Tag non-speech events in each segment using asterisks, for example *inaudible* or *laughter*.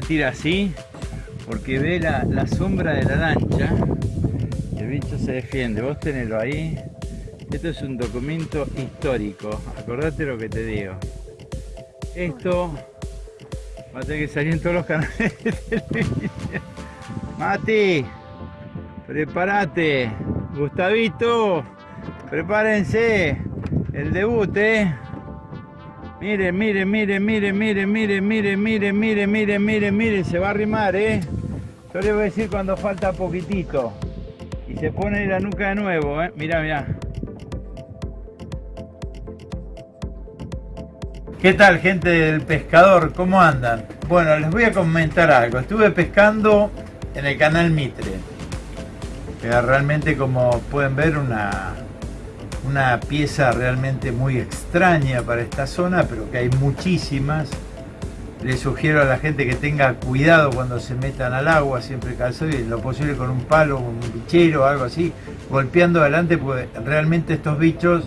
tira así? Porque ve la, sombra de la lancha el bicho se defiende. Vos tenelo ahí. Esto es un documento histórico. Acordate lo que te digo. Esto va a tener que salir en todos los canales. Mati, prepárate. Gustavito, prepárense. El debut, eh. Miren, miren, miren, miren, miren, miren, miren, miren, miren, miren, miren, miren, se va a arrimar, ¿eh? Yo les voy a decir cuando falta poquitito. Y se pone la nuca de nuevo, ¿eh? Mirá, mirá. ¿Qué tal, gente del pescador? ¿Cómo andan? Bueno, les voy a comentar algo. Estuve pescando en el canal Mitre. Que realmente, como pueden ver, una, una pieza realmente muy extraña para esta zona, pero que hay muchísimas. Les sugiero a la gente que tenga cuidado cuando se metan al agua, siempre calzado y lo posible con un palo, un bichero algo así, golpeando adelante, porque realmente estos bichos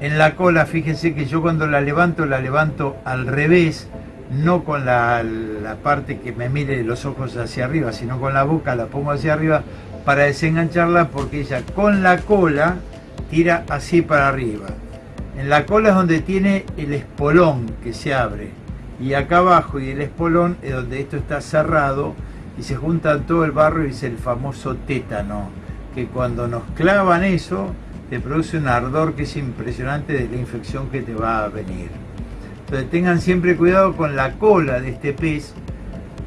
en la cola, fíjense que yo cuando la levanto, la levanto al revés, no con la, la parte que me mire los ojos hacia arriba, sino con la boca la pongo hacia arriba para desengancharla porque ella con la cola tira así para arriba. En la cola es donde tiene el espolón que se abre. Y acá abajo y el espolón es donde esto está cerrado y se junta todo el barro y es el famoso tétano. Que cuando nos clavan eso, te produce un ardor que es impresionante de la infección que te va a venir. Entonces tengan siempre cuidado con la cola de este pez.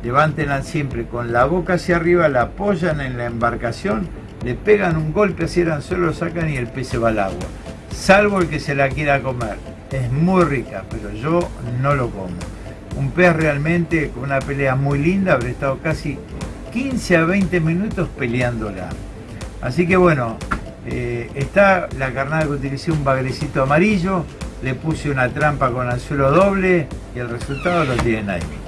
Levántenla siempre con la boca hacia arriba, la apoyan en la embarcación le pegan un golpe así el anzuelo, lo sacan y el pez se va al agua. Salvo el que se la quiera comer. Es muy rica, pero yo no lo como. Un pez realmente con una pelea muy linda, habré estado casi 15 a 20 minutos peleándola. Así que bueno, eh, está la carnada que utilicé un bagrecito amarillo, le puse una trampa con anzuelo doble y el resultado lo tienen ahí.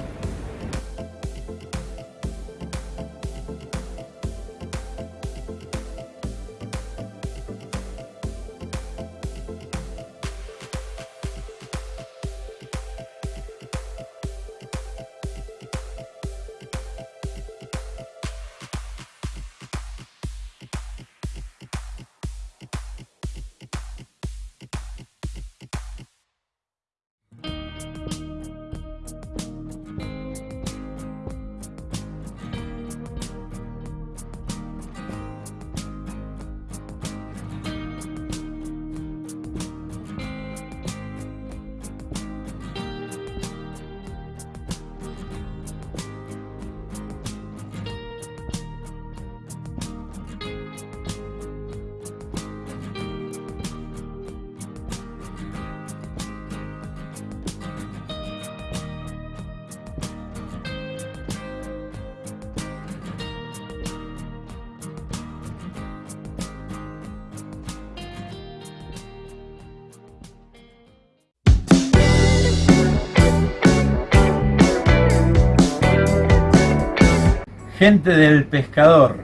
Gente del pescador,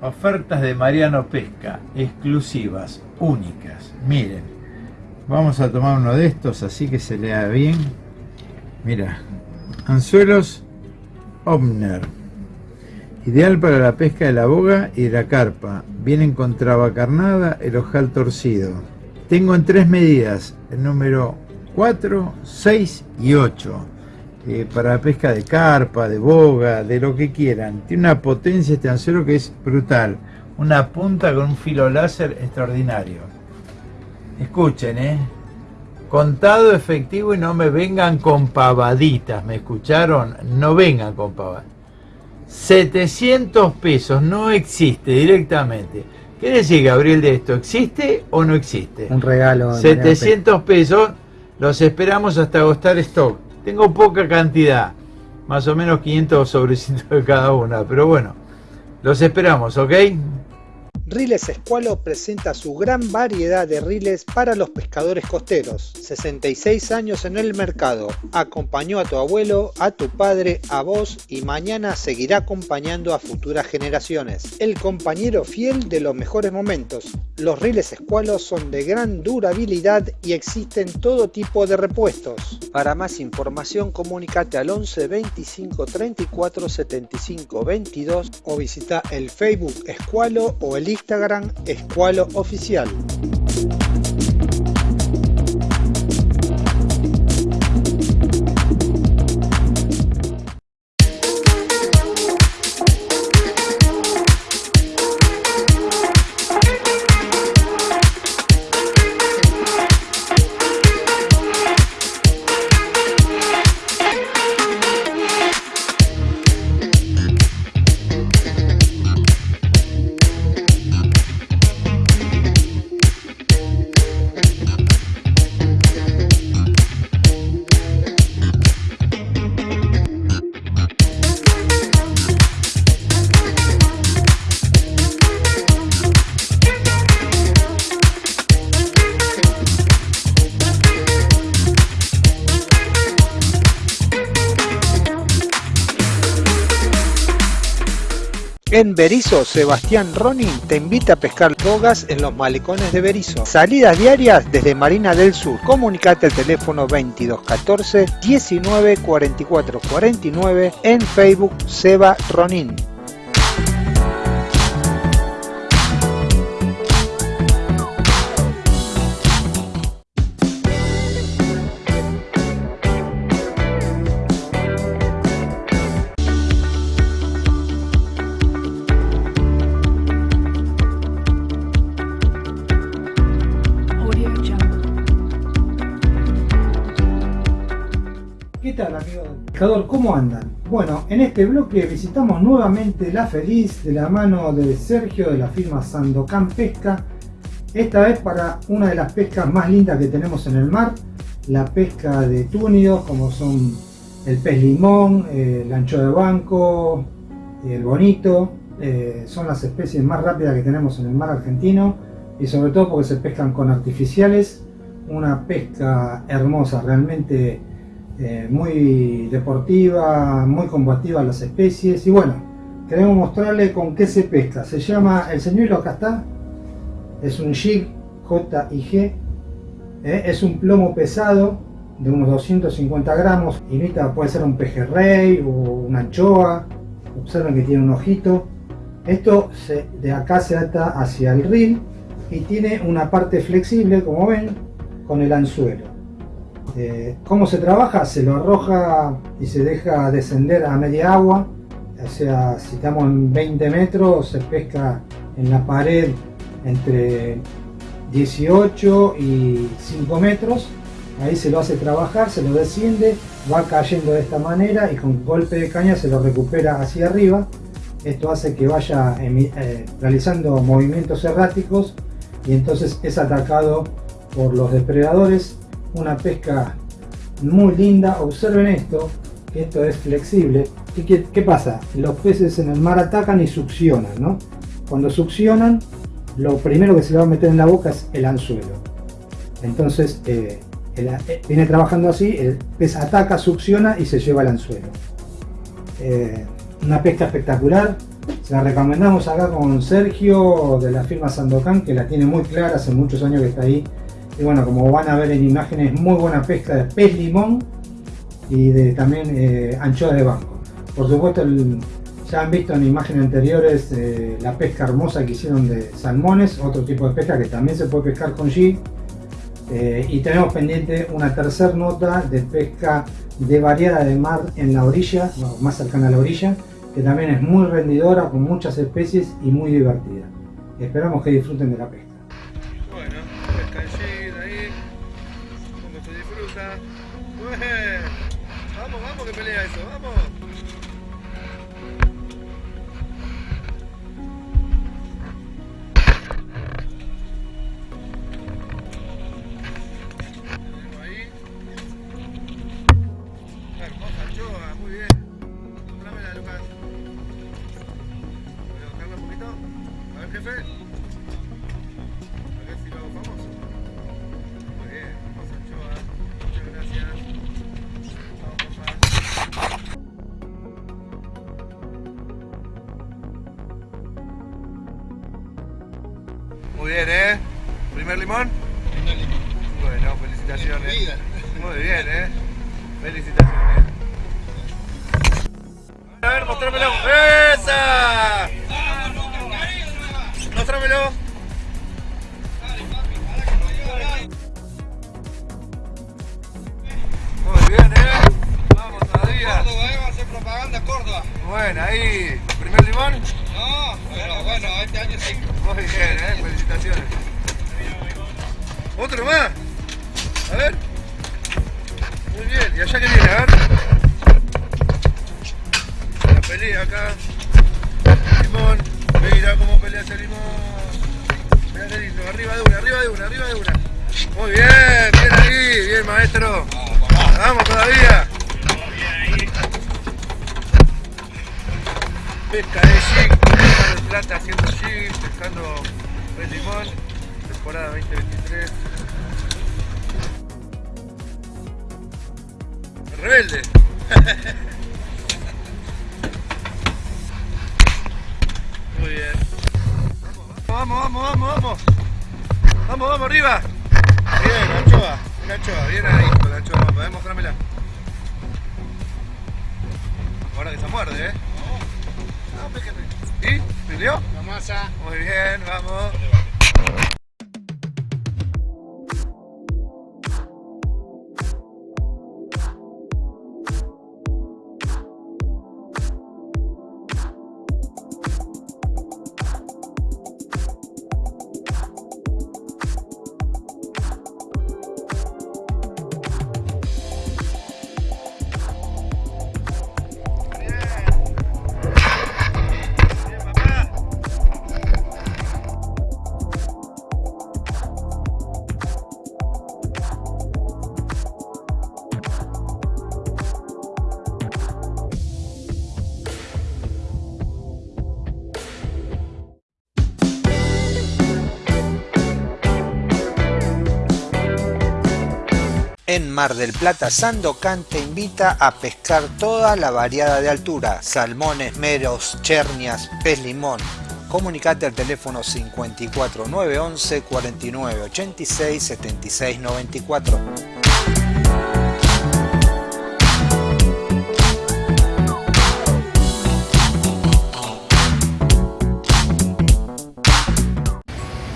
ofertas de Mariano Pesca, exclusivas, únicas. Miren, vamos a tomar uno de estos así que se lea bien. Mira, anzuelos Omner, ideal para la pesca de la boga y de la carpa. Vienen con traba carnada, el ojal torcido. Tengo en tres medidas, el número 4, 6 y 8 eh, para pesca de carpa, de boga, de lo que quieran. Tiene una potencia este anzuelo que es brutal. Una punta con un filo láser extraordinario. Escuchen, ¿eh? Contado efectivo y no me vengan con pavaditas, ¿me escucharon? No vengan con pavaditas. 700 pesos, no existe directamente. ¿Qué decir, Gabriel, de esto? ¿Existe o no existe? Un regalo. 700 pesos, los esperamos hasta agostar stock. Tengo poca cantidad, más o menos 500 sobrecitos de cada una, pero bueno, los esperamos, ¿ok? Riles Escualo presenta su gran variedad de riles para los pescadores costeros. 66 años en el mercado. Acompañó a tu abuelo, a tu padre, a vos y mañana seguirá acompañando a futuras generaciones. El compañero fiel de los mejores momentos. Los riles Escualo son de gran durabilidad y existen todo tipo de repuestos. Para más información comunícate al 11 25 34 75 22 o visita el Facebook Escualo o el Instagram Escualo Oficial. En Berizo, Sebastián Ronin te invita a pescar bogas en los malecones de Berizo. Salidas diarias desde Marina del Sur. Comunicate al teléfono 2214 19 44 49 en Facebook Seba Ronin. ¿Cómo andan? Bueno, en este bloque visitamos nuevamente La Feliz de la mano de Sergio de la firma Sandocan Pesca. Esta vez para una de las pescas más lindas que tenemos en el mar, la pesca de túnidos como son el pez limón, el ancho de banco, el bonito, eh, son las especies más rápidas que tenemos en el mar argentino y sobre todo porque se pescan con artificiales, una pesca hermosa, realmente eh, muy deportiva, muy combativa las especies y bueno, queremos mostrarle con qué se pesca. Se llama el señuelo, acá está, es un jig J-I-G, eh, es un plomo pesado de unos 250 gramos, imita, puede ser un pejerrey o una anchoa, observen que tiene un ojito. Esto de acá se ata hacia el reel y tiene una parte flexible, como ven, con el anzuelo. Eh, ¿Cómo se trabaja? Se lo arroja y se deja descender a media agua. O sea, si estamos en 20 metros, se pesca en la pared entre 18 y 5 metros. Ahí se lo hace trabajar, se lo desciende, va cayendo de esta manera y con golpe de caña se lo recupera hacia arriba. Esto hace que vaya eh, realizando movimientos erráticos y entonces es atacado por los depredadores una pesca muy linda. Observen esto, que esto es flexible. ¿Qué, qué pasa? Los peces en el mar atacan y succionan, ¿no? Cuando succionan, lo primero que se va a meter en la boca es el anzuelo. Entonces, eh, eh, viene trabajando así, el pez ataca, succiona y se lleva el anzuelo. Eh, una pesca espectacular, se la recomendamos acá con Sergio de la firma Sandocan, que la tiene muy clara, hace muchos años que está ahí y bueno, como van a ver en imágenes, muy buena pesca de pez limón y de también eh, de banco. Por supuesto, ya han visto en imágenes anteriores eh, la pesca hermosa que hicieron de salmones, otro tipo de pesca que también se puede pescar con G. Eh, y tenemos pendiente una tercera nota de pesca de variada de mar en la orilla, más cercana a la orilla, que también es muy rendidora con muchas especies y muy divertida. Esperamos que disfruten de la pesca. Muy bien, ¿eh? ¿Primer limón? Primer limón. Bueno, felicitaciones. Muy bien, ¿eh? Felicitaciones. A ver, mostrámelo. ¡Esa! Mostrámelo. Muy bien, ¿eh? Vamos todavía. Córdoba, ¿eh? Va a hacer propaganda Córdoba. Bueno, ahí. ¿Primer limón? No, pero bueno, este año sí. Muy bien, ¿eh? Felicitaciones. ¿Otro más? A ver. Muy bien. ¿Y allá qué viene? A ver. La pelea acá. Limón. Mira cómo pelea ese limón. Mira. Arriba de una, arriba de una, arriba de una. Muy bien, bien ahí. Bien, maestro. Vamos todavía. Pesca de en plata haciendo jig, pescando pez limón, temporada 2023. Rebelde. *laughs* Muy bien. Vamos, vamos, vamos, vamos. Vamos, vamos, arriba. Bien, la anchoa, una anchoa, bien ahí con la anchoa, vamos, mostrámela. Ahora que se muerde, ¿eh? ¿Y? ¿Peleó? La masa. Muy bien, vamos. En Mar del Plata, Sandocan te invita a pescar toda la variada de altura, salmones, meros, chernias, pez limón. Comunicate al teléfono 54 911 49 86 76 94.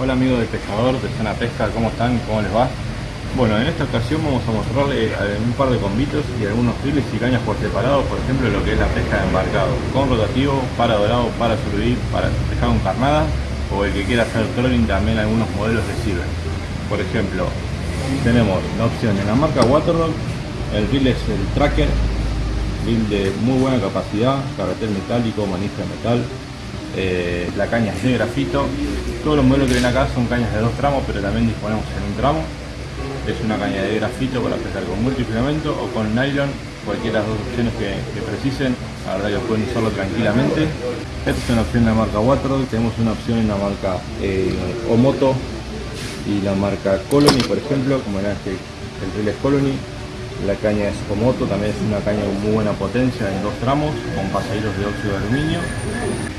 Hola amigos de pescador de Zona Pesca, ¿cómo están? ¿Cómo les va? Bueno, en esta ocasión vamos a mostrarles eh, un par de combitos y algunos files y cañas por separado, por ejemplo lo que es la pesca de embarcado, con rotativo, para dorado, para surubí, para pescar con carnada o el que quiera hacer trolling también algunos modelos le sirven. Por ejemplo, tenemos la opción en la marca Waterlock, el reel es el Tracker, reel de muy buena capacidad, carretel metálico, manija de metal, eh, la caña es de grafito. Todos los modelos que ven acá son cañas de dos tramos, pero también disponemos en un tramo. Es una caña de grafito para pescar con multifilamento o con nylon, cualquiera de las dos opciones que, precisen. La verdad que pueden usarlo tranquilamente. Esta es una opción en la marca Waterloo, tenemos una opción en la marca eh, Omoto y la marca Colony, por ejemplo, como era este, el reel Colony. La caña es Omoto, también es una caña con muy buena potencia en dos tramos, con pasajeros de óxido de aluminio.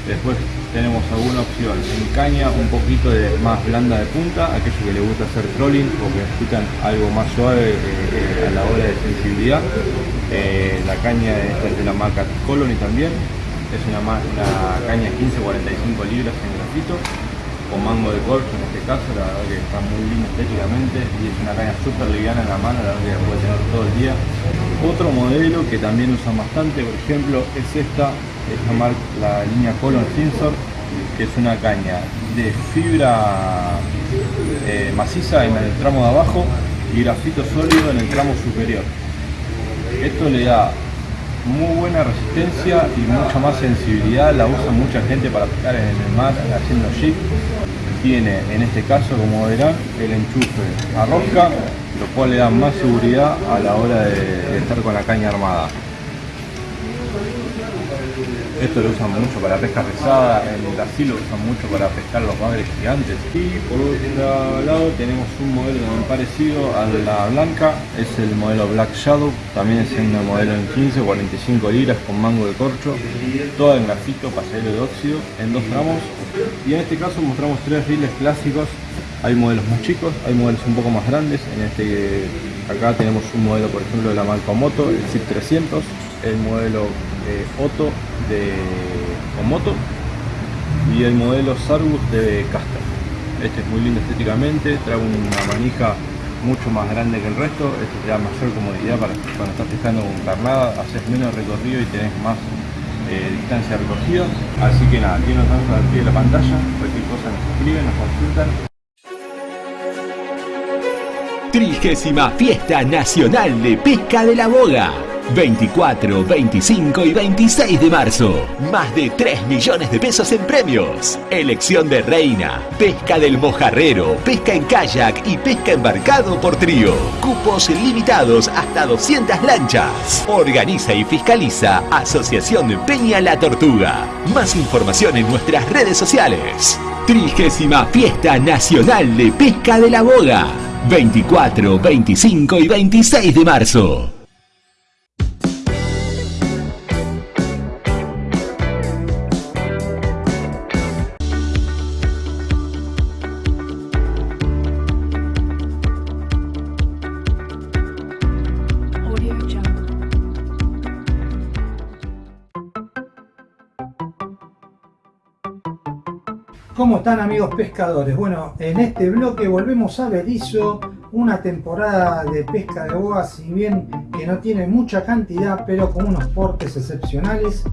Después tenemos alguna opción en caña un poquito más blanda de punta, aquellos que les gusta hacer trolling o que necesitan algo más suave eh, eh, a la hora de sensibilidad. Eh, la caña es de la marca Colony también, es una, una caña 15-45 libras en grafito, con mango de en este caso, la verdad que está muy linda estéticamente y es una caña súper liviana en la mano, la verdad que la puede tener todo el día. Otro modelo que también usan bastante, por ejemplo, es esta, es la, la línea Colon Sensor, que es una caña de fibra eh, maciza en el tramo de abajo y grafito sólido en el tramo superior. Esto le da muy buena resistencia y mucha más sensibilidad, la usa mucha gente para pescar en el mar haciendo jig. Tiene en este caso, como verán, el enchufe a rosca, lo cual le da más seguridad a la hora de, estar con la caña armada. Esto lo usan mucho para pesca pesada, en Brasil lo usan mucho para pescar los bagres gigantes. Y por otro lado tenemos un modelo también parecido a la blanca, es el modelo Black Shadow, también es un modelo en 15, 45 libras con mango de corcho, toda en grafito, pasajero de óxido, en 2 gramos. Y en este caso mostramos tres riles clásicos hay modelos más chicos, hay modelos un poco más grandes. En este acá tenemos un modelo, por ejemplo, de la marca Moto, el ZIP 300, el modelo eh, Otto de Moto y el modelo Sargus de Caster. Este es muy lindo estéticamente, trae una manija mucho más grande que el resto, este te da mayor comodidad para cuando estás pescando con carnada, haces menos recorrido y tenés más eh, distancia recorrida. Así que nada, aquí nos vamos al pie de la pantalla, cualquier cosa nos escriben, nos consultan Trigésima Fiesta Nacional de Pesca de la Boga. 24, 25 y 26 de marzo. Más de 3 millones de pesos en premios. Elección de reina, pesca del mojarrero, pesca en kayak y pesca embarcado por trío. Cupos limitados hasta 200 lanchas. Organiza y fiscaliza Asociación Peña La Tortuga. Más información en nuestras redes sociales. Trigésima Fiesta Nacional de Pesca de la Boga. 24, 25 y 26 de marzo. Están amigos pescadores? Bueno, en este bloque volvemos a Berizo, una temporada de pesca de boga, si bien que no tiene mucha cantidad, pero con unos portes excepcionales.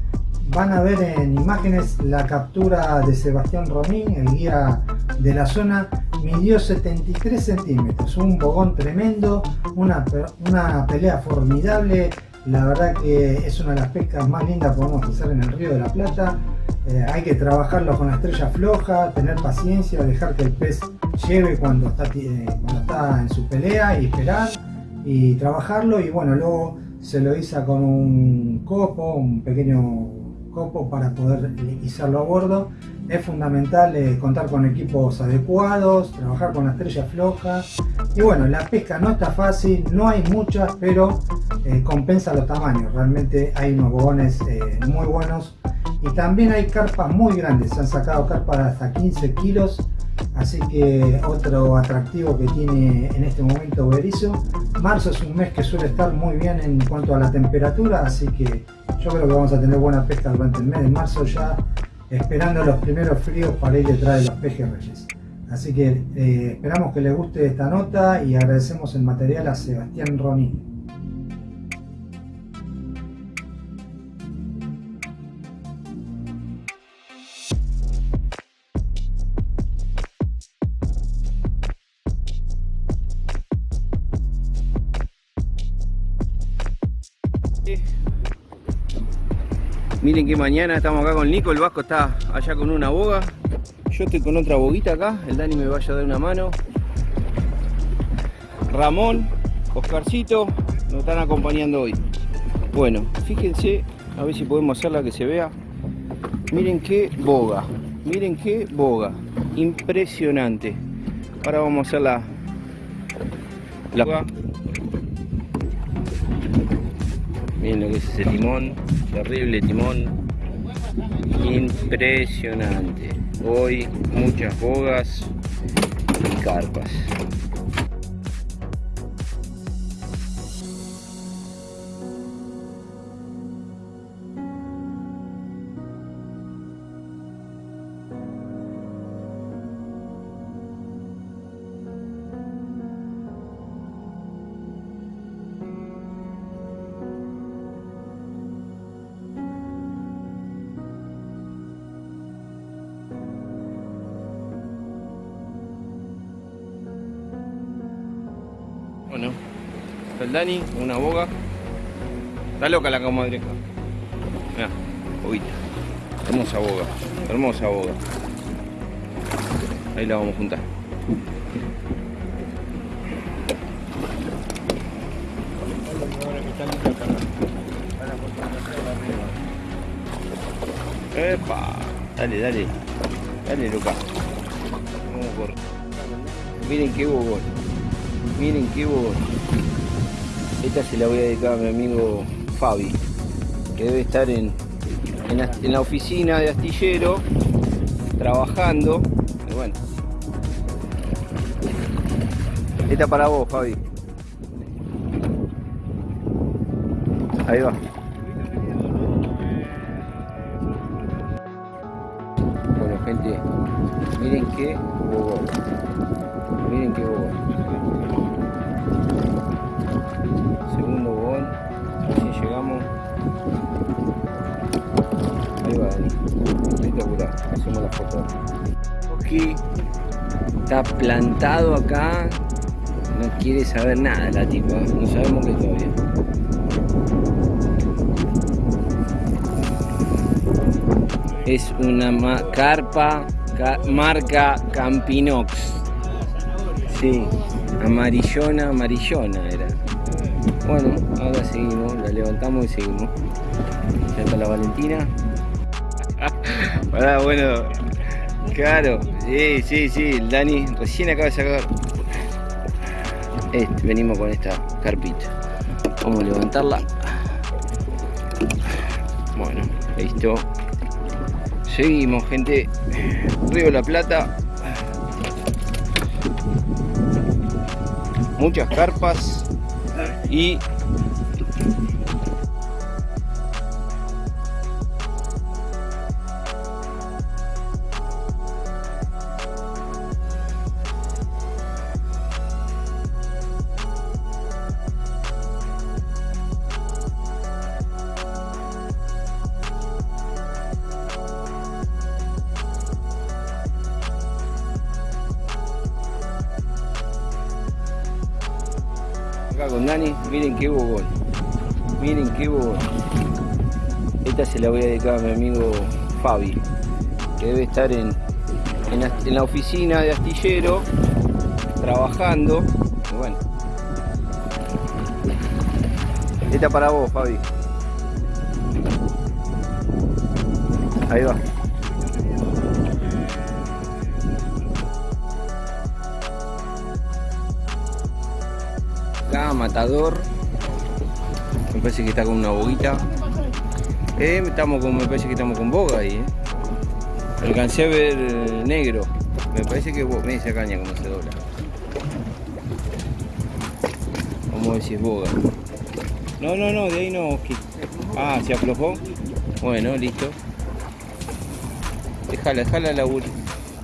Van a ver en imágenes la captura de Sebastián Romín, el guía de la zona, midió 73 centímetros, un bogón tremendo, una pelea formidable, la verdad que es una de las pescas más lindas que podemos hacer en el Río de la Plata. Eh, hay que trabajarlo con la estrella floja, tener paciencia, dejar que el pez lleve cuando está, eh, cuando está en su pelea y esperar y trabajarlo y bueno, luego se lo iza con un copo, un pequeño copo para poder izarlo a bordo. Es fundamental eh, contar con equipos adecuados, trabajar con la estrella floja y bueno, la pesca no está fácil, no hay muchas, pero compensa los tamaños. Realmente hay unos bogones muy buenos y también hay carpas muy grandes, se han sacado carpas de hasta 15 kilos, así que otro atractivo que tiene en este momento Berizo. Marzo es un mes que suele estar muy bien en cuanto a la temperatura, así que yo creo que vamos a tener buena pesca durante el mes de marzo ya, esperando los primeros fríos para ir detrás de los pejes reyes. Así que eh, esperamos que les guste esta nota y agradecemos el material a Sebastián Ronin. Miren que mañana estamos acá con Nico, el Vasco está allá con una boga. Yo estoy con otra boguita acá, el Dani me vaya a dar una mano. Ramón, Oscarcito, nos están acompañando hoy. Bueno, fíjense, a ver si podemos hacerla que se vea. Miren qué boga, miren qué boga, impresionante. Ahora vamos a hacer la, la Miren lo que es ese limón terrible timón impresionante. Hoy muchas bogas y carpas el Dani, una boga. Está loca la comadreja. Mira, boguita. Hermosa boga, hermosa boga. Ahí la vamos a juntar. Epa, dale, dale. Dale, loca. Miren qué bobón. Miren qué bobón. Esta se la voy a dedicar a mi amigo Fabi, que debe estar en, en, la, oficina de astillero, trabajando. Y bueno. Esta para vos, Fabi. Ahí va. Saber nada la tipa. No sabemos qué todavía. Es una carpa ca- marca Campinox. Sí, amarillona, amarillona era. Bueno, ahora seguimos, la levantamos y seguimos. Ya está la Valentina. *laughs* Pará, bueno, claro, sí, sí, sí, Dani recién acaba de sacar. Este, venimos con esta carpita. Vamos a levantarla. Bueno, listo. Seguimos, gente. Río la Plata. Muchas carpas y mi amigo Fabi, que debe estar en, en, en la oficina de astillero, trabajando. Y bueno. Esta para vos, Fabi. Ahí va. Acá, matador. Me parece que está con una boguita. Eh, estamos con, me parece que estamos con boga ahí, eh. Alcancé a ver eh, negro. Me parece que bo- mira esa caña como se dobla. Vamos a ver si es boga. No, no, no, de ahí no. Ah, se aflojó. Bueno, listo. Déjala, déjala la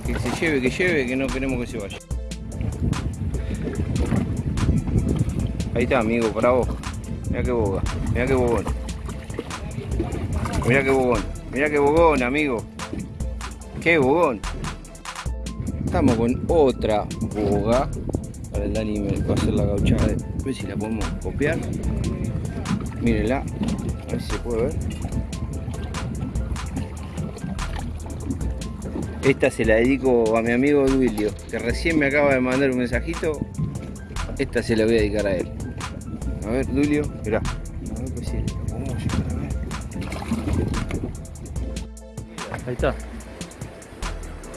Que se lleve, que lleve, que no queremos que se vaya. Ahí está, amigo, para vos. Mira qué boga, mira qué bogón. Mira qué bogón, mira qué bogón, amigo. Qué bogón. Estamos con otra boga. Para el Dani me va a hacer la gauchada. A ver si la podemos copiar. Mírenla. A ver si se puede ver. Esta se la dedico a mi amigo Duilio, que recién me acaba de mandar un mensajito. Esta se la voy a dedicar a él. A ver, Dulio, mirá. Ahí está.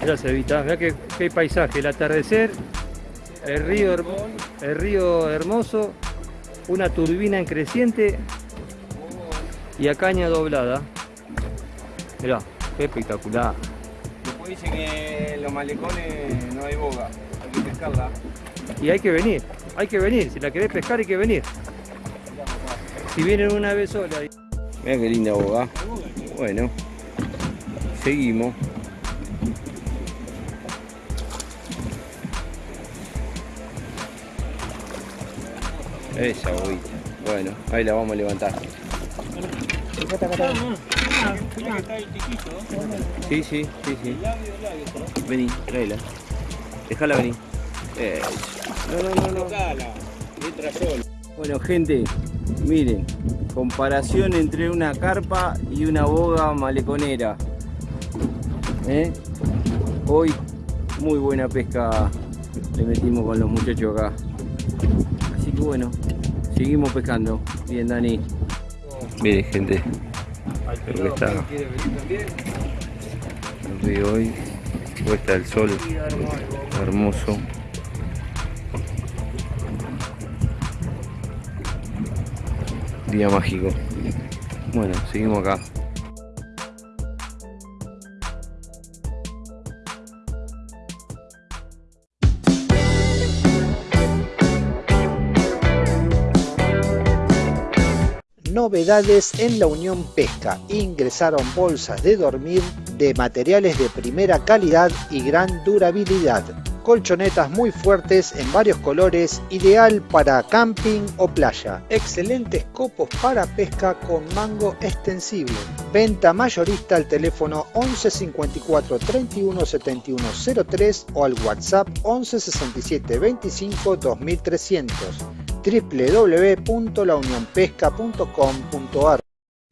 Mirá, Cevita, mirá qué, qué paisaje, el atardecer, el río, hermo- el río hermoso, una turbina en creciente y a caña doblada. Mirá, qué espectacular. Después dicen que en los malecones no hay boga, hay que pescarla. Y hay que venir, hay que venir, si la querés pescar hay que venir. Si vienen una vez sola. Mira qué linda boga. Bueno, seguimos. Esa boguita. Bueno, ahí la vamos a levantar. Sí, sí, sí, sí. Vení, tráela. Déjala venir. Eh, no, no, no, no. Bueno, gente, miren, comparación entre una carpa y una boga maleconera. ¿Eh? Hoy, muy buena pesca le metimos con los muchachos acá. Así que bueno, seguimos pescando. Bien, Dani. Miren, gente, Creo que está. Lo veo hoy. Puesta el sol. Hermoso. Día mágico. Bueno, seguimos acá. Novedades en la Unión Pesca. Ingresaron bolsas de dormir de materiales de primera calidad y gran durabilidad. Colchonetas muy fuertes en varios colores, ideal para camping o playa. Excelentes copos para pesca con mango extensible. Venta mayorista al teléfono 11 54 31 71 03 o al WhatsApp 11 67 25 2300 www.launionpesca.com.ar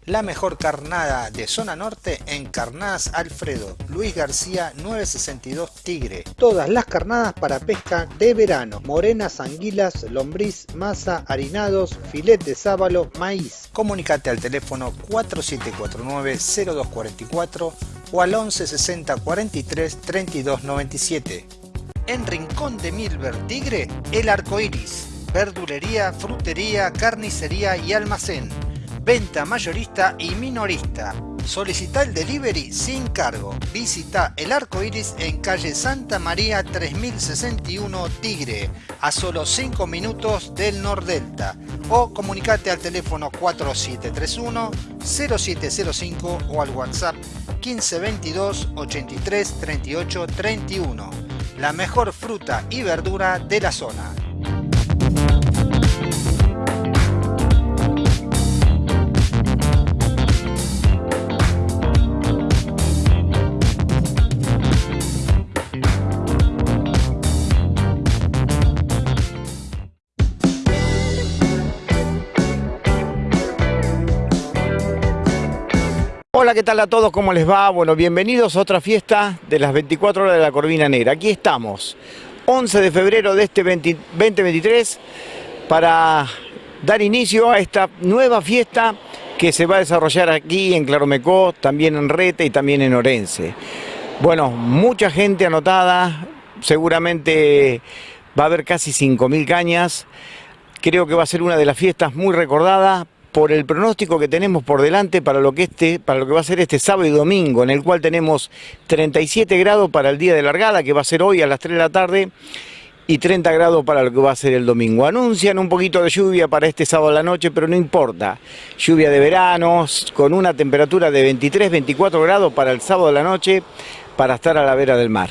La mejor carnada de zona norte en Carnadas Alfredo, Luis García 962 Tigre. Todas las carnadas para pesca de verano, morenas, anguilas, lombriz, masa, harinados, filet de sábalo, maíz. Comunicate al teléfono 4749-0244 o al 1160 43 32 97. En Rincón de Milver Tigre, el arco iris verdulería, frutería, carnicería y almacén. Venta mayorista y minorista. Solicita el delivery sin cargo. Visita el arco iris en calle Santa María 3061 Tigre, a solo 5 minutos del Nordelta. O comunicate al teléfono 4731-0705 o al WhatsApp 1522 83 38 31. La mejor fruta y verdura de la zona. Hola, ¿qué tal a todos? ¿Cómo les va? Bueno, bienvenidos a otra fiesta de las 24 horas de la Corvina Negra. Aquí estamos, 11 de febrero de este 20 2023, para dar inicio a esta nueva fiesta que se va a desarrollar aquí en Claromecó, también en Rete y también en Orense. Bueno, mucha gente anotada, seguramente va a haber casi 5.000 cañas. Creo que va a ser una de las fiestas muy recordadas por el pronóstico que tenemos por delante para lo que este, para lo que va a ser este sábado y domingo, en el cual tenemos 37 grados para el día de largada, que va a ser hoy a las 3 de la tarde, y 30 grados para lo que va a ser el domingo. Anuncian un poquito de lluvia para este sábado a la noche, pero no importa. Lluvia de verano, con una temperatura de 23, 24 grados para el sábado a la noche, para estar a la vera del mar.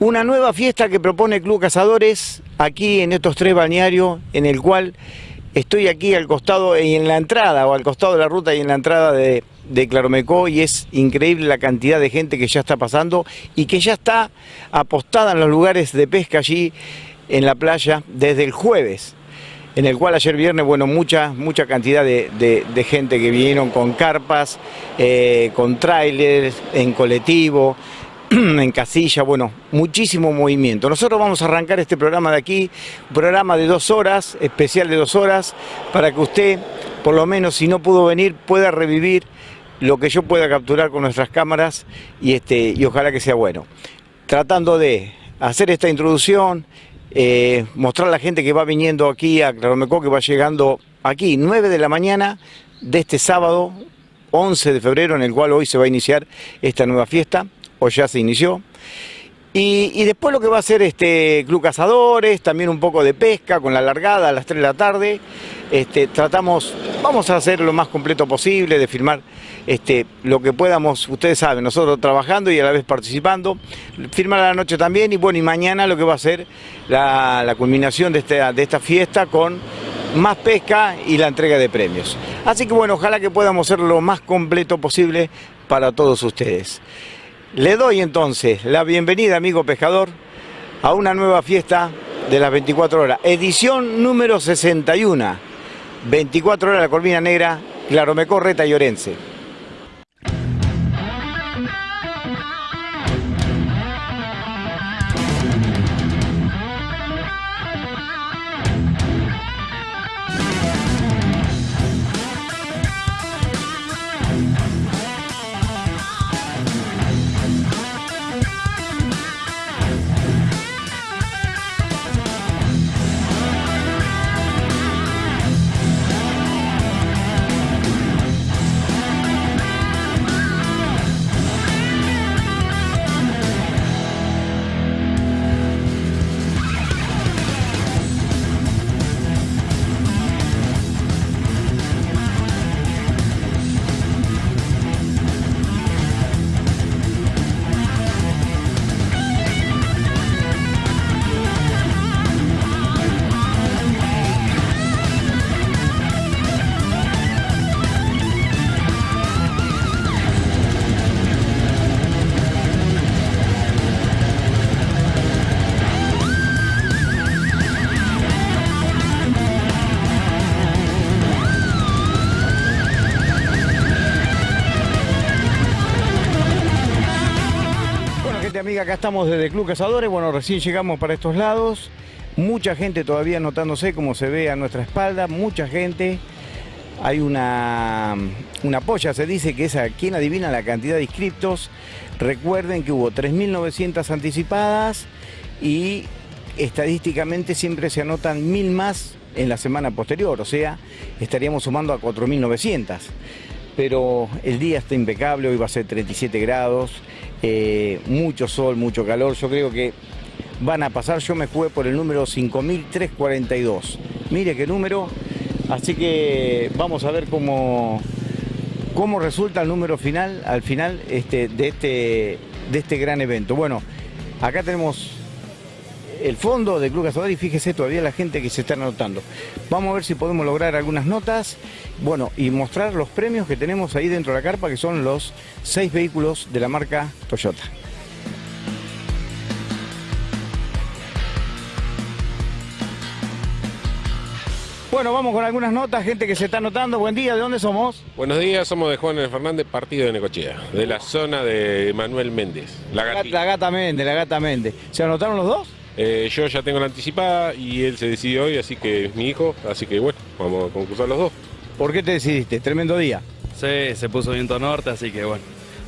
Una nueva fiesta que propone Club Cazadores aquí en estos tres balnearios, en el cual estoy aquí al costado y en la entrada, o al costado de la ruta y en la entrada de, de Claromecó y es increíble la cantidad de gente que ya está pasando y que ya está apostada en los lugares de pesca allí en la playa desde el jueves en el cual ayer viernes, bueno, mucha, mucha cantidad de, de, gente que vinieron con carpas, eh, con trailers, en colectivo, *clears throat* en casilla, bueno, muchísimo movimiento. Nosotros vamos a arrancar este programa de aquí, programa de dos horas, especial de dos horas, para que usted, por lo menos si no pudo venir, pueda revivir lo que yo pueda capturar con nuestras cámaras y, este, y ojalá que sea bueno. Tratando de hacer esta introducción, eh, mostrar a la gente que va viniendo aquí a Claromecó, que va llegando aquí, 9 de la mañana de este sábado, 11 de febrero, en el cual hoy se va a iniciar esta nueva fiesta o ya se inició. Y, después lo que va a ser este Club Cazadores, también un poco de pesca con la largada a las 3 de la tarde. Este, tratamos, vamos a hacer lo más completo posible, de filmar este, lo que podamos, ustedes saben, nosotros trabajando y a la vez participando, filmar a la noche también y bueno, y mañana lo que va a ser la, culminación de esta, de esta fiesta con más pesca y la entrega de premios. Así que bueno, ojalá que podamos ser lo más completo posible para todos ustedes. Le doy entonces la bienvenida, amigo pescador, a una nueva fiesta de las 24 horas, edición número 61, 24 horas de la Corvina Negra, Claromecó, Reta y Orense. Acá estamos desde Club Cazadores. Bueno, recién llegamos para estos lados. Mucha gente todavía anotándose, como se ve a nuestra espalda. Mucha gente. Hay una, una polla, se dice que es a quien adivina la cantidad de inscriptos. Recuerden que hubo 3.900 anticipadas y estadísticamente siempre se anotan mil más en la semana posterior, o sea, estaríamos sumando a 4.900. Pero el día está impecable, hoy va a ser 37 grados, eh, mucho sol, mucho calor, yo creo que van a pasar, yo me jugué por el número 5.342. Mire qué número, así que vamos a ver cómo, cómo resulta el número final, al final este, de, este, de este gran evento. Bueno, acá tenemos el fondo de Club Cazador y fíjese todavía la gente que se está anotando. Vamos a ver si podemos lograr algunas notas, bueno, y mostrar los premios que tenemos ahí dentro de la carpa, que son los seis vehículos de la marca Toyota. Bueno, vamos con algunas notas, gente que se está anotando. Buen día, ¿de dónde somos? Buenos días, somos de Juan Fernández, partido de Necochea, de la zona de Manuel Méndez, la la gata Méndez, la gata Méndez. ¿Se anotaron los dos? Eh, yo ya tengo la anticipada y él se decidió hoy, así que es mi hijo, así que bueno, vamos a concursar los dos. ¿Por qué te decidiste? Tremendo día. Sí, se puso viento norte, así que bueno,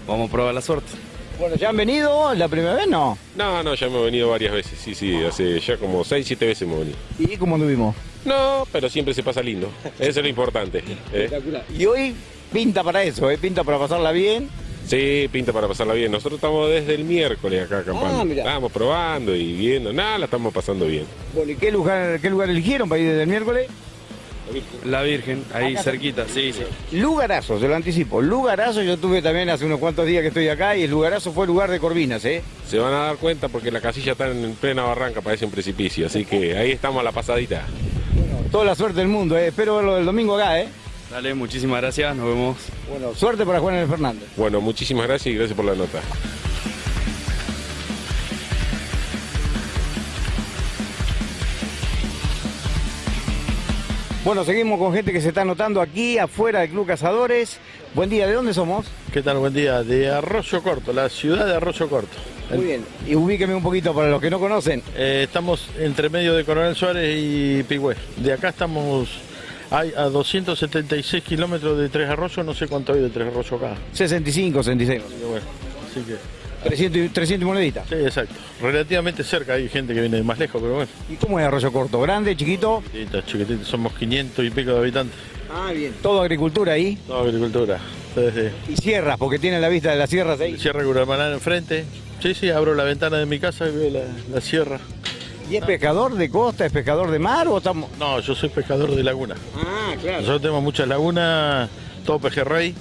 vamos a probar la suerte. Bueno, ¿ya han venido la primera vez? No. No, no, ya hemos venido varias veces, sí, sí, hace ya como 6, 7 veces hemos venido. ¿Y cómo anduvimos? No, pero siempre se pasa lindo, eso es lo importante. ¿eh? Y hoy pinta para eso, ¿eh? pinta para pasarla bien. Sí, pinta para pasarla bien. Nosotros estamos desde el miércoles acá acampando. Ah, mirá. Estamos probando y viendo, nada, la estamos pasando bien. Bueno, ¿y qué lugar, qué lugar eligieron para ir desde el miércoles? La Virgen, ahí Acá cerquita, sí, sí. Lugarazo, se lo anticipo. Lugarazo, yo tuve también hace unos cuantos días que estoy acá y el Lugarazo fue lugar de Corvinas, ¿eh? Se van a dar cuenta porque la casilla está en plena barranca, parece un precipicio, así que ahí estamos a la pasadita. Toda la suerte del mundo, ¿eh? Espero verlo el domingo acá, ¿eh? Dale, muchísimas gracias, nos vemos. Bueno, suerte para Juan Fernández. Bueno, muchísimas gracias y gracias por la nota. Bueno, seguimos con gente que se está anotando aquí afuera del Club Cazadores. Buen día, ¿de dónde somos? ¿Qué tal? Buen día. De Arroyo Corto, la ciudad de Arroyo Corto. Muy bien. Y ubíqueme un poquito para los que no conocen. Eh, estamos entre medio de Coronel Suárez y Pigüé. De acá estamos hay a 276 kilómetros de Tres Arroyos, no sé cuánto hay de Tres Arroyos acá. 65, 66. Así que bueno, así que... 300, y- 300 moneditas. Sí, exacto. Relativamente cerca, hay gente que viene de más lejos, pero bueno. ¿Y cómo es Arroyo Corto? ¿Grande, chiquito? Chiquititos, chiquititos, somos 500 y pico de habitantes. Ah, bien. Todo agricultura ahí. Toda agricultura. Y sierras, porque tiene la vista de las sierras ahí. Sierra Curamaná enfrente. Sí, sí, abro la ventana de mi casa y veo la, la sierra. ¿Y es pescador de costa, es pescador de mar o estamos...? No, yo soy pescador de laguna. Ah, claro. Nosotros tenemos muchas lagunas, todo pejerrey,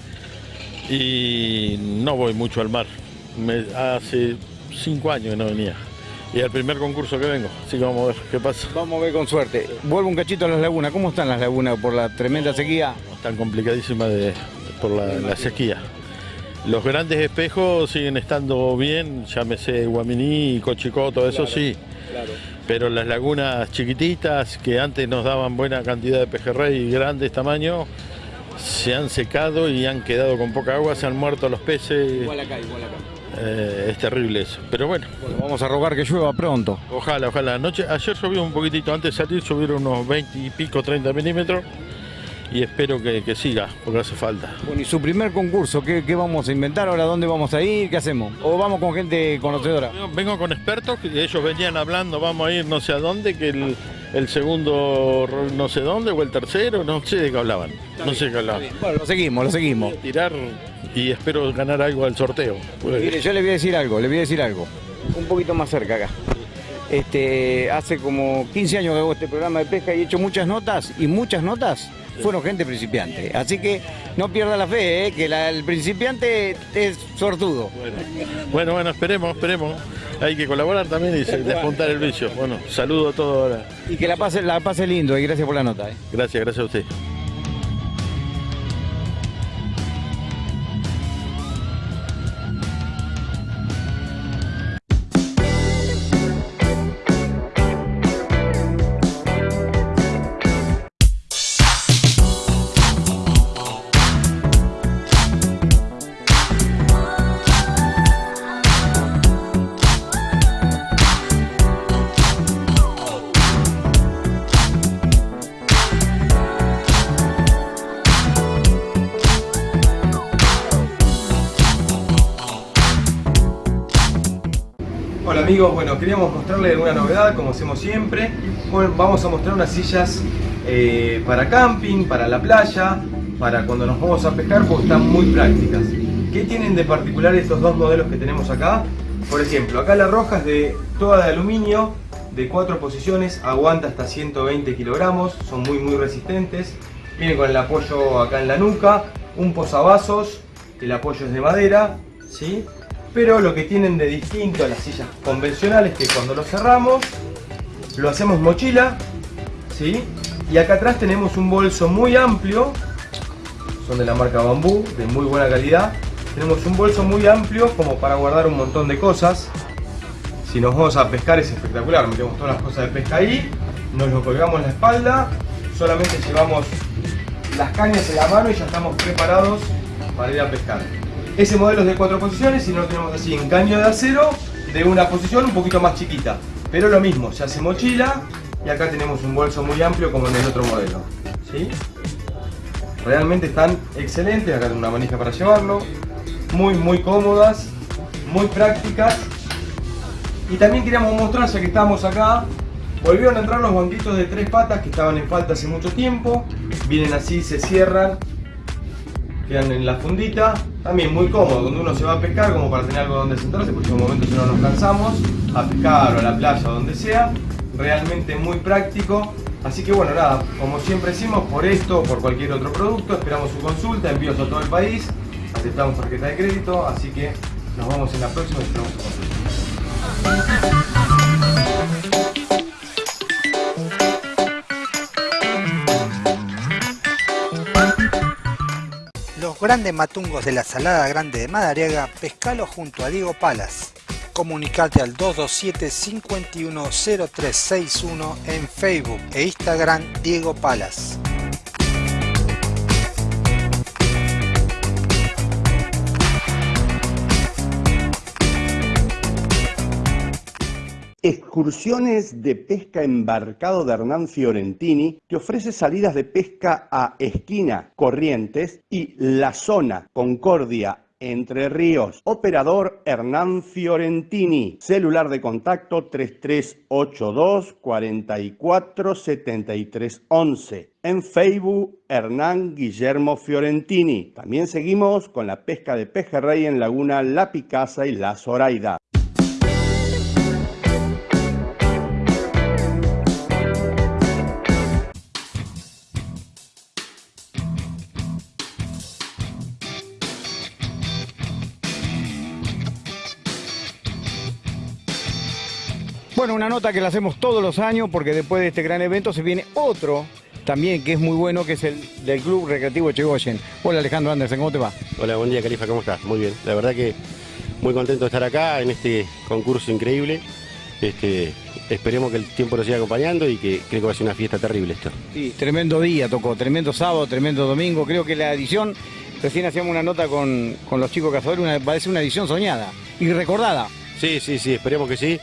y no voy mucho al mar. Me- hace cinco años que no venía. Y el primer concurso que vengo, así que vamos a ver qué pasa. Vamos a ver con suerte. Vuelvo un cachito a las lagunas. ¿Cómo están las lagunas por la tremenda sequía? Están complicadísimas de, por la, la sequía. Los grandes espejos siguen estando bien, llámese Guaminí, Cochicó, todo eso sí. Pero las lagunas chiquititas que antes nos daban buena cantidad de pejerrey y grandes tamaños, se han secado y han quedado con poca agua, se han muerto los peces. acá, igual acá. Eh, es terrible eso. Pero bueno, Vamos a rogar que llueva pronto. ojalá, ojalá. Anoche, ayer llovió un poquitito, antes de salir subieron unos 20 y pico, 30 milímetros. Y espero que, que siga, porque hace falta. Bueno, y su primer concurso, ¿qué, qué vamos a inventar ahora? ¿Dónde vamos a ir? ¿Qué hacemos? ¿O vamos con gente conocedora? Vengo- Vengo con expertos que ellos venían hablando, vamos a ir no sé a dónde, que el, el segundo no sé dónde o el tercero, no sé de qué hablaban. No sé de qué hablaban. Bueno, lo seguimos, lo seguimos. Tirar y espero ganar algo al sorteo. Pues, Mire, yo le voy a decir algo, le voy a decir algo. Un poquito más cerca acá. Este, hace como 15 años que hago este programa de pesca y he hecho muchas notas y muchas notas fueron gente principiante. Así que no pierda la fe, ¿eh? que la- el principiante es sortudo. Bueno, bueno, esperemos, esperemos. Hay que colaborar también y despuntar el vicio. Bueno, saludo a todos ahora. Y que la pase, la pase lindo y gracias por la nota. ¿eh? Gracias, gracias a usted. Queríamos mostrarles una novedad como hacemos siempre. Vamos a mostrar unas sillas eh, para camping, para la playa, para cuando nos vamos a pescar porque están muy prácticas. ¿Qué tienen de particular estos dos modelos que tenemos acá? Por ejemplo, acá la roja es de toda de aluminio, de cuatro posiciones, aguanta hasta 120 kilogramos, son muy muy resistentes. Viene con el apoyo acá en la nuca, un posavasos, el apoyo es de madera, ¿sí? Pero lo que tienen de distinto a las sillas convencionales es que cuando lo cerramos, lo hacemos mochila, ¿sí? Y acá atrás tenemos un bolso muy amplio, son de la marca Bambú, de muy buena calidad. Tenemos un bolso muy amplio como para guardar un montón de cosas. Si nos vamos a pescar es espectacular, metemos todas las cosas de pesca ahí, nos lo colgamos en la espalda, solamente llevamos las cañas en la mano y ya estamos preparados para ir a pescar. Ese modelo es de cuatro posiciones y no lo tenemos así en caño de acero de una posición un poquito más chiquita. Pero lo mismo, se hace mochila y acá tenemos un bolso muy amplio como en el otro modelo. ¿sí? Realmente están excelentes, acá tengo una manija para llevarlo. Muy muy cómodas, muy prácticas. Y también queríamos mostrar, ya que estamos acá, volvieron a entrar los banquitos de tres patas que estaban en falta hace mucho tiempo. Vienen así, se cierran, quedan en la fundita. También muy cómodo, cuando uno se va a pescar, como para tener algo donde sentarse, porque en un momento si no nos cansamos, a pescar o a la playa o donde sea. Realmente muy práctico. Así que bueno, nada, como siempre decimos, por esto o por cualquier otro producto, esperamos su consulta, envíos a todo el país, aceptamos tarjeta de crédito, así que nos vemos en la próxima y esperamos su consulta. Grandes matungos de la Salada Grande de Madariaga, pescalo junto a Diego Palas. Comunicate al 227-510361 en Facebook e Instagram Diego Palas. Excursiones de pesca embarcado de Hernán Fiorentini que ofrece salidas de pesca a Esquina, Corrientes y La Zona, Concordia, Entre Ríos. Operador Hernán Fiorentini. Celular de contacto 3382 44 73 11. En Facebook, Hernán Guillermo Fiorentini. También seguimos con la pesca de pejerrey en Laguna La Picasa y La Zoraida. Bueno, una nota que la hacemos todos los años porque después de este gran evento se viene otro también que es muy bueno, que es el del Club Recreativo Chegoyen. Hola Alejandro Andersen, ¿cómo te va? Hola, buen día Califa, ¿cómo estás? Muy bien, la verdad que muy contento de estar acá en este concurso increíble. Este, esperemos que el tiempo nos siga acompañando y que creo que va a ser una fiesta terrible esto. Sí, tremendo día tocó, tremendo sábado, tremendo domingo. Creo que la edición, recién hacíamos una nota con, con los chicos cazadores, una, va a ser una edición soñada y recordada. Sí, sí, sí, esperemos que sí.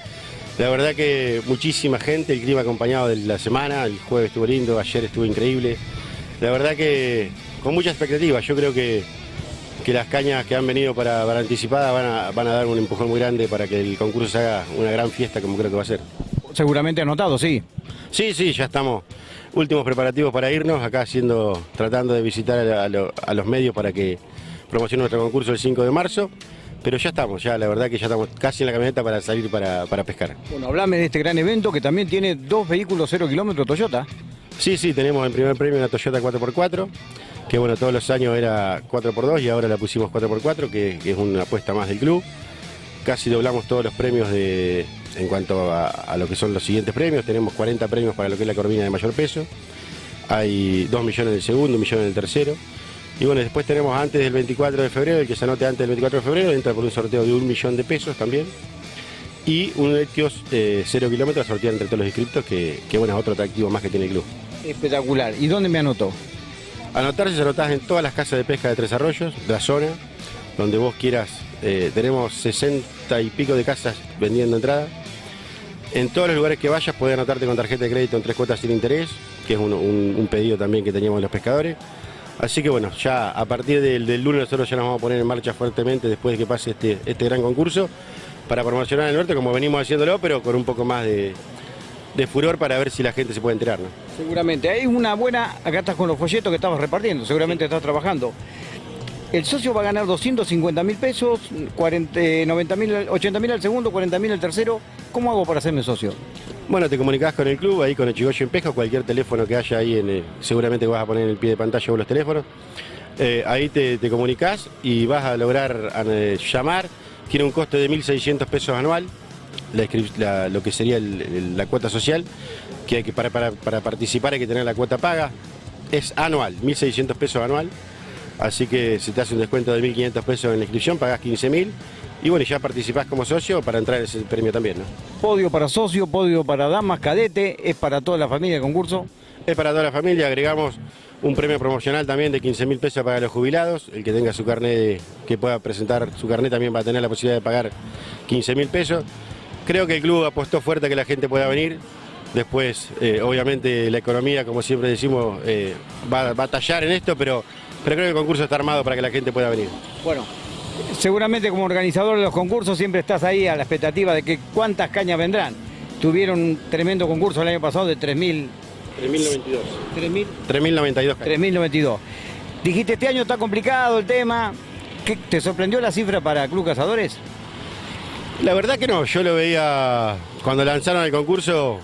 La verdad que muchísima gente, el clima acompañado de la semana, el jueves estuvo lindo, ayer estuvo increíble. La verdad que con mucha expectativa, yo creo que, que las cañas que han venido para, para anticipada van a, van a dar un empujón muy grande para que el concurso se haga una gran fiesta como creo que va a ser. Seguramente anotado, sí. Sí, sí, ya estamos. Últimos preparativos para irnos, acá haciendo, tratando de visitar a, a lo- a los medios para que promocionen nuestro concurso el 5 de marzo. Pero ya estamos, ya la verdad que ya estamos casi en la camioneta para salir para, para pescar. Bueno, hablame de este gran evento que también tiene dos vehículos cero kilómetros Toyota. Sí, sí, tenemos en primer premio una Toyota 4x4, que bueno, todos los años era 4x2 y ahora la pusimos 4x4, que, que es una apuesta más del club. Casi doblamos todos los premios de, en cuanto a, a lo que son los siguientes premios. Tenemos 40 premios para lo que es la corvina de mayor peso. Hay 2 millones en el segundo, 1 millón en el tercero. Y bueno, después tenemos antes del 24 de febrero, el que se anote antes del 24 de febrero, entra por un sorteo de un millón de pesos también. Y un Etios eh, 0 kilómetros a sortear entre todos los inscriptos, que, que bueno, es otro atractivo más que tiene el club. Espectacular. ¿Y dónde me anotó? Anotarse se anotás en todas las casas de pesca de Tres Arroyos, de la zona, donde vos quieras. Eh, tenemos 60 y pico de casas vendiendo entrada. En todos los lugares que vayas podés anotarte con tarjeta de crédito en tres cuotas sin interés, que es un, un- un pedido también que teníamos los pescadores. Así que bueno, ya a partir del, del lunes nosotros ya nos vamos a poner en marcha fuertemente después de que pase este, este gran concurso para promocionar el norte como venimos haciéndolo, pero con un poco más de, de furor para ver si la gente se puede enterar. ¿no? Seguramente. Hay una buena, acá estás con los folletos que estabas repartiendo, seguramente estás trabajando. El socio va a ganar 250 mil pesos, 40, 90 mil, 80 mil al segundo, 40 mil al tercero. ¿Cómo hago para hacerme socio? Bueno, te comunicás con el club, ahí con el Chigoyo en Pesca, cualquier teléfono que haya ahí, el- seguramente vas a poner en el pie de pantalla los teléfonos. Eh, ahí te, te comunicás y vas a lograr eh, llamar. Tiene un costo de 1.600 pesos anual, lo que sería la cuota social, que, hay que para, para- participar hay que tener la cuota paga. Es anual, 1.600 pesos anual. Así que se te hace un descuento de 1.500 pesos en la inscripción, pagás 15.000 y bueno, ya participás como socio para entrar en ese premio también. ¿no? Podio para socio, podio para damas, cadete, es para toda la familia el concurso. Es para toda la familia, agregamos un premio promocional también de 15 mil pesos para los jubilados. El que tenga su carnet, que pueda presentar su carnet también va a tener la posibilidad de pagar 15 mil pesos. Creo que el club apostó fuerte a que la gente pueda venir. Después, eh, obviamente, la economía, como siempre decimos, eh, va, va a tallar en esto, pero, pero creo que el concurso está armado para que la gente pueda venir. Bueno, seguramente como organizador de los concursos siempre estás ahí a la expectativa de que cuántas cañas vendrán. Tuvieron un tremendo concurso el año pasado de 3.000... 3.092. 3.000... 3.092. 3.092. Dijiste, este año está complicado el tema. ¿Qué, ¿Te sorprendió la cifra para Club Cazadores? La verdad que no, yo lo veía cuando lanzaron el concurso,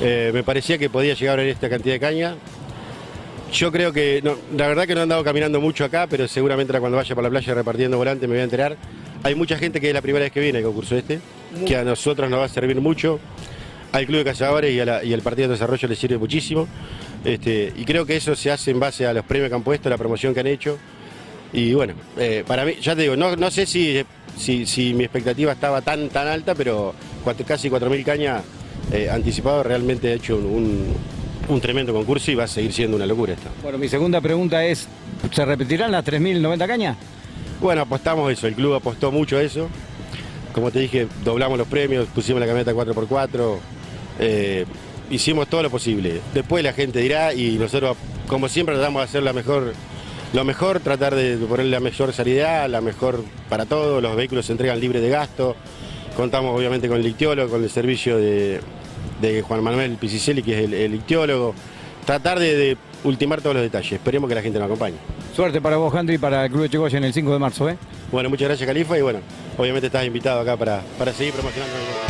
eh, me parecía que podía llegar a esta cantidad de caña. Yo creo que, no, la verdad que no he andado caminando mucho acá, pero seguramente ahora cuando vaya por la playa repartiendo volante me voy a enterar. Hay mucha gente que es la primera vez que viene al concurso este, que a nosotros nos va a servir mucho, al Club de Cazadores y, a la- y al Partido de Desarrollo les sirve muchísimo. Este, y creo que eso se hace en base a los premios que han puesto, la promoción que han hecho. Y bueno, eh, para mí, ya te digo, no, no sé si, si, si mi expectativa estaba tan, tan alta, pero cuatro- casi 4.000 cañas eh, anticipado realmente ha hecho un, un- un tremendo concurso y va a seguir siendo una locura esto. Bueno, mi segunda pregunta es, ¿se repetirán las 3.090 cañas? Bueno, apostamos eso, el club apostó mucho a eso. Como te dije, doblamos los premios, pusimos la camioneta 4x4, eh, hicimos todo lo posible. Después la gente dirá y nosotros, como siempre, tratamos de hacer la mejor, lo mejor, tratar de poner la mejor salida, la mejor para todos, los vehículos se entregan libres de gasto. Contamos obviamente con el ictiólogo, con el servicio de, de Juan Manuel Picicelli, que es el, el ictiólogo. Tratar de, de ultimar todos los detalles. Esperemos que la gente nos acompañe. Suerte para vos, Andri, y para el Club de Chegoya en el 5 de marzo, ¿eh? Bueno, muchas gracias, Califa, y bueno, obviamente estás invitado acá para, para seguir promocionando.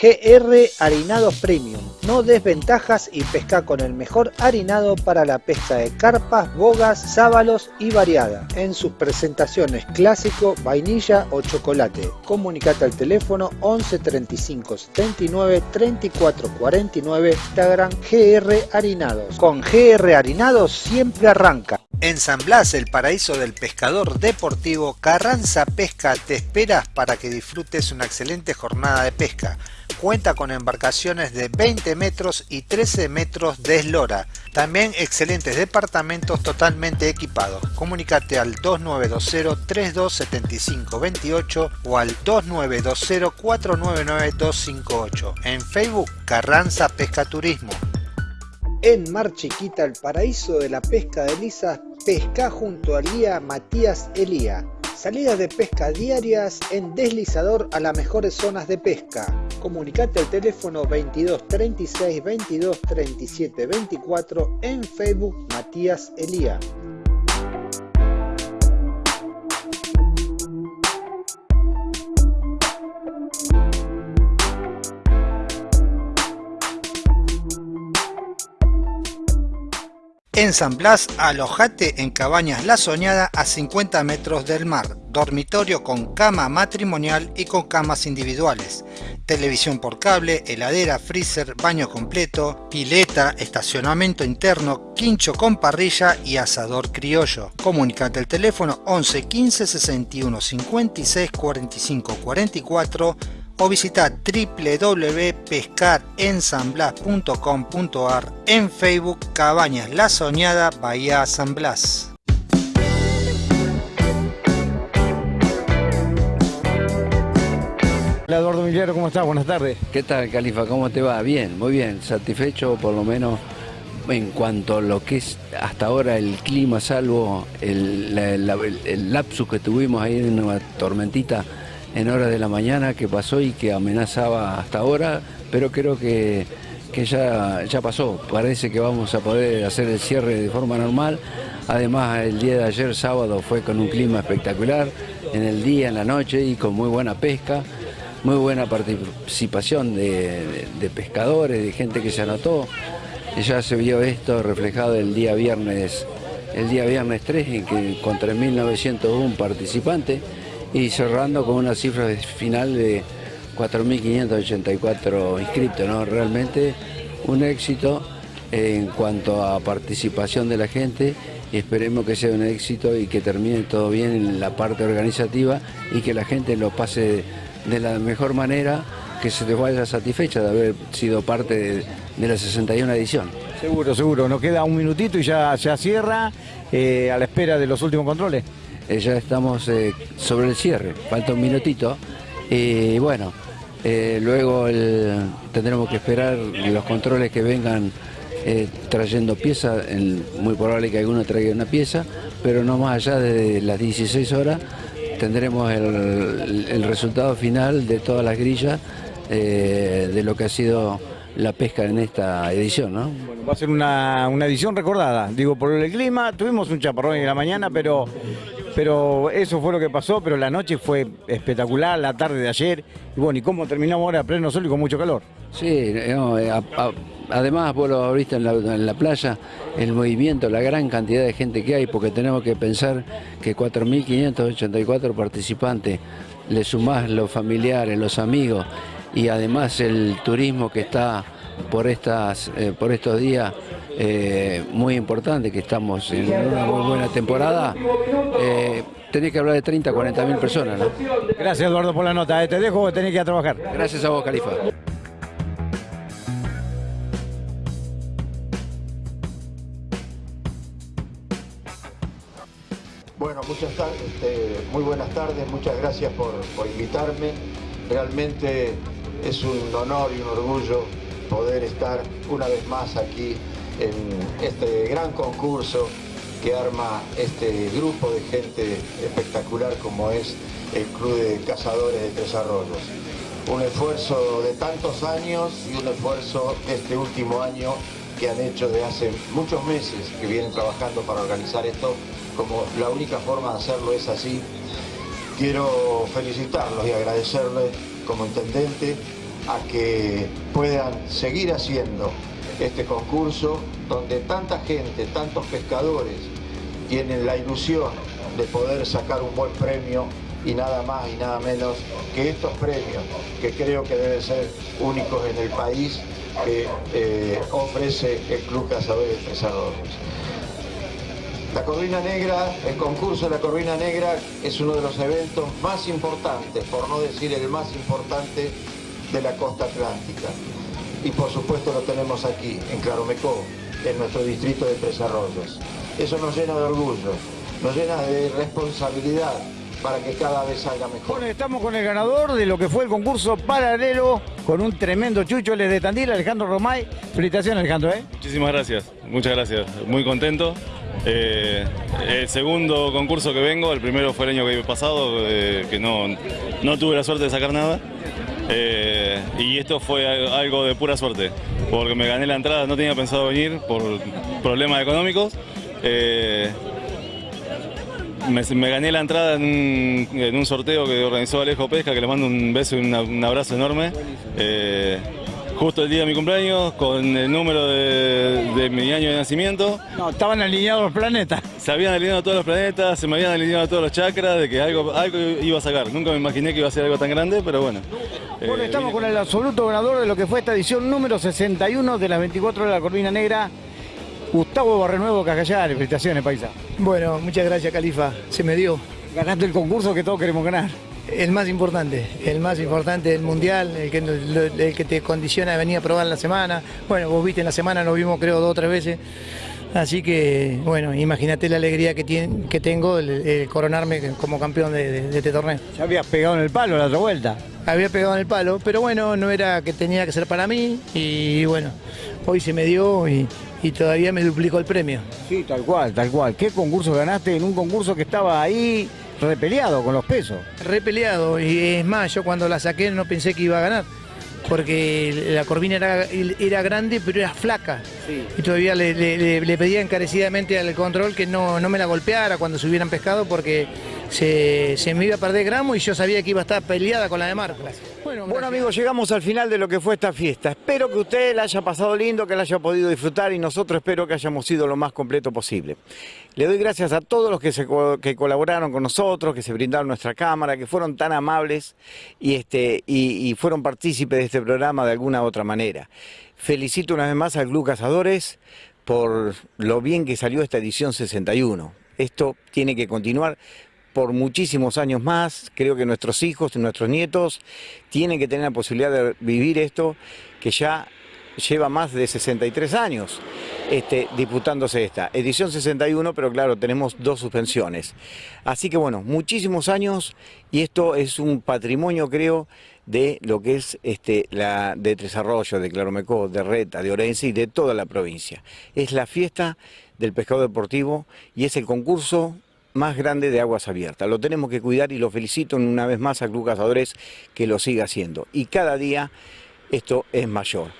GR Harinados Premium. No desventajas y pesca con el mejor harinado para la pesca de carpas, bogas, sábalos y variada. En sus presentaciones clásico, vainilla o chocolate. Comunicate al teléfono 11 35 79 34 49 Instagram GR Harinados. Con GR Harinados siempre arranca. En San Blas, el paraíso del pescador deportivo, Carranza Pesca te esperas para que disfrutes una excelente jornada de pesca. Cuenta con embarcaciones de 20 metros y 13 metros de eslora. También excelentes departamentos totalmente equipados. Comunicate al 2920-327528 o al 2920-499258. En Facebook, Carranza Pesca Turismo. En Mar Chiquita, el paraíso de la pesca de lisas, pesca junto al guía Matías Elía. Salidas de pesca diarias en deslizador a las mejores zonas de pesca. Comunicate al teléfono 22 36 22 37 24 en Facebook Matías Elía. En San Blas, alojate en Cabañas La Soñada a 50 metros del mar. Dormitorio con cama matrimonial y con camas individuales. Televisión por cable, heladera, freezer, baño completo, pileta, estacionamiento interno, quincho con parrilla y asador criollo. Comunicate al teléfono 11 15 61 56 45 44 o visita www.pescarensanblas.com.ar en Facebook Cabañas La Soñada Bahía San Blas. Hola Eduardo Miliero, ¿cómo estás? Buenas tardes. ¿Qué tal, Califa? ¿Cómo te va? Bien, muy bien. Satisfecho por lo menos en cuanto a lo que es hasta ahora el clima, salvo el, la- la- el- el lapsus que tuvimos ahí en una tormentita en horas de la mañana que pasó y que amenazaba hasta ahora, pero creo que, que ya, ya pasó. Parece que vamos a poder hacer el cierre de forma normal. Además, el día de ayer, sábado, fue con un clima espectacular, en el día, en la noche y con muy buena pesca, muy buena participación de, de- pescadores, de gente que se anotó. Ya se vio esto reflejado el día viernes, el día viernes 3, en que con 3.901 participantes y cerrando con una cifra final de 4.584 inscritos, ¿no? Realmente un éxito en cuanto a participación de la gente y esperemos que sea un éxito y que termine todo bien en la parte organizativa y que la gente lo pase de la mejor manera, que se les vaya satisfecha de haber sido parte de, de la 61 edición. Seguro, seguro. Nos queda un minutito y ya, ya cierra eh, a la espera de los últimos controles. Eh, ya estamos eh, sobre el cierre, falta un minutito. Y bueno, eh, luego tendremos que esperar los controles que vengan eh, trayendo piezas. Muy probable que alguno traiga una pieza, pero no más allá de las 16 horas tendremos el, resultado final de todas las grillas de lo que ha sido la pesca en esta edición. ¿no? Va a ser una, una edición recordada. Digo, por el clima, tuvimos un chaparrón en la mañana, pero, pero eso fue lo que pasó, pero la noche fue espectacular, la tarde de ayer. Y bueno, ¿y cómo terminamos ahora a pleno sol y con mucho calor? Sí, eh, además vos lo la, en la playa, el movimiento, la gran cantidad de gente que hay, porque tenemos que pensar que 4.584 participantes, le sumás los familiares, los amigos y además el turismo que está por, estas, eh, por estos días eh, muy importante, que estamos en una muy buena temporada, eh, tenés que hablar de 30, 40 mil personas. ¿no? Gracias Eduardo por la nota. eh, Te dejo que tenés que ir a trabajar. Gracias a vos, Califa. Bueno, muchas este, muy buenas tardes, muchas gracias por, por invitarme. Realmente es un honor y un orgullo poder estar una vez más aquí en este gran concurso que arma este grupo de gente espectacular como es el Club de Cazadores de Tres Arroyos. Un esfuerzo de tantos años y un esfuerzo este último año que han hecho de hace muchos meses que vienen trabajando para organizar esto, como la única forma de hacerlo es así. Quiero felicitarlos y agradecerles como intendente a que puedan seguir haciendo este concurso donde tanta gente, tantos pescadores tienen la ilusión de poder sacar un buen premio y nada más y nada menos que estos premios que creo que deben ser únicos en el país que eh, ofrece el Club Cazadores de Arroyos. La Corvina Negra, el concurso de la Corvina Negra es uno de los eventos más importantes, por no decir el más importante, de la costa atlántica. Y por supuesto lo tenemos aquí, en Claromecó, en nuestro distrito de Tres Arroyos. Eso nos llena de orgullo, nos llena de responsabilidad para que cada vez salga mejor. Bueno, estamos con el ganador de lo que fue el concurso paralelo con un tremendo chucho, es de Tandil, Alejandro Romay. Felicitaciones, Alejandro, ¿eh? Muchísimas gracias, muchas gracias. Muy contento. Eh, el segundo concurso que vengo, el primero fue el año que pasado, eh, que no, no tuve la suerte de sacar nada. Eh, y esto fue algo de pura suerte, porque me gané la entrada, no tenía pensado venir por problemas económicos. Eh, me, gané la entrada en un, sorteo que organizó Alejo Pesca, que le mando un beso y un abrazo enorme. Eh, justo el día de mi cumpleaños, con el número de, de mi año de nacimiento. No, estaban alineados los planetas. Se habían alineado todos los planetas, se me habían alineado todos los chakras, de que algo, algo iba a sacar. Nunca me imaginé que iba a ser algo tan grande, pero bueno. Bueno, Eh, estamos con el absoluto ganador de lo que fue esta edición número 61 de las 24 horas de la Corvina Negra, Gustavo Barrenuevo Cacallares. Felicitaciones, paisa. Bueno, muchas gracias, Califa. Se me dio. Ganaste el concurso que todos queremos ganar. El más importante, el más importante del mundial, el que, el que te condiciona a venir a probar en la semana. Bueno, vos viste en la semana, nos vimos creo dos o tres veces. Así que, bueno, imagínate la alegría que, tiene, que tengo el, el coronarme como campeón de, de- de este torneo. Ya habías pegado en el palo la otra vuelta. Había pegado en el palo, pero bueno, no era que tenía que ser para mí y bueno, hoy se me dio y, y todavía me duplicó el premio. Sí, tal cual, tal cual. ¿Qué concurso ganaste en un concurso que estaba ahí repeleado con los pesos? repeleado y es más, yo cuando la saqué no pensé que iba a ganar, porque la corvina era, era grande pero era flaca. Y todavía le- le pedía encarecidamente al control que no, no me la golpeara cuando se hubieran pescado porque se, se me iba a perder gramo y yo sabía que iba a estar peleada con la de Marcos. Bueno, amigos, llegamos al final de lo que fue esta fiesta. Espero que usted la haya pasado lindo, que la haya podido disfrutar y nosotros espero que hayamos sido lo más completo posible. Le doy gracias a todos los que, se co- que colaboraron con nosotros, que se brindaron nuestra cámara, que fueron tan amables y, este, y, y fueron partícipes de este programa de alguna u otra manera. Felicito una vez más al Club Cazadores por lo bien que salió esta edición 61. Esto tiene que continuar por muchísimos años más. Creo que nuestros hijos y nuestros nietos tienen que tener la posibilidad de vivir esto que ya lleva más de 63 años este, disputándose esta. Edición 61, pero claro, tenemos dos suspensiones. Así que bueno, muchísimos años y esto es un patrimonio, creo, de lo que es este, la de Tres Arroyos, de Claromecó, de Reta, de Orense y de toda la provincia. Es la fiesta del pescado deportivo y es el concurso más grande de aguas abiertas. Lo tenemos que cuidar y lo felicito una vez más a Club Cazadores que lo siga haciendo. Y cada día esto es mayor.